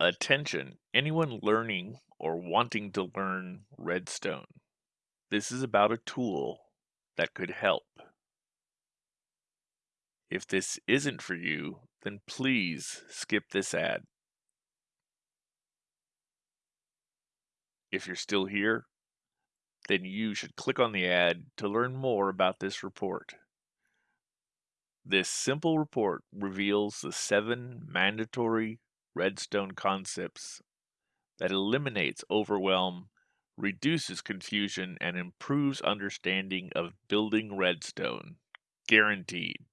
Attention, anyone learning or wanting to learn Redstone. This is about a tool that could help. If this isn't for you, then please skip this ad. If you're still here, then you should click on the ad to learn more about this report. This simple report reveals the seven mandatory Redstone concepts that eliminates overwhelm, reduces confusion, and improves understanding of building Redstone. Guaranteed.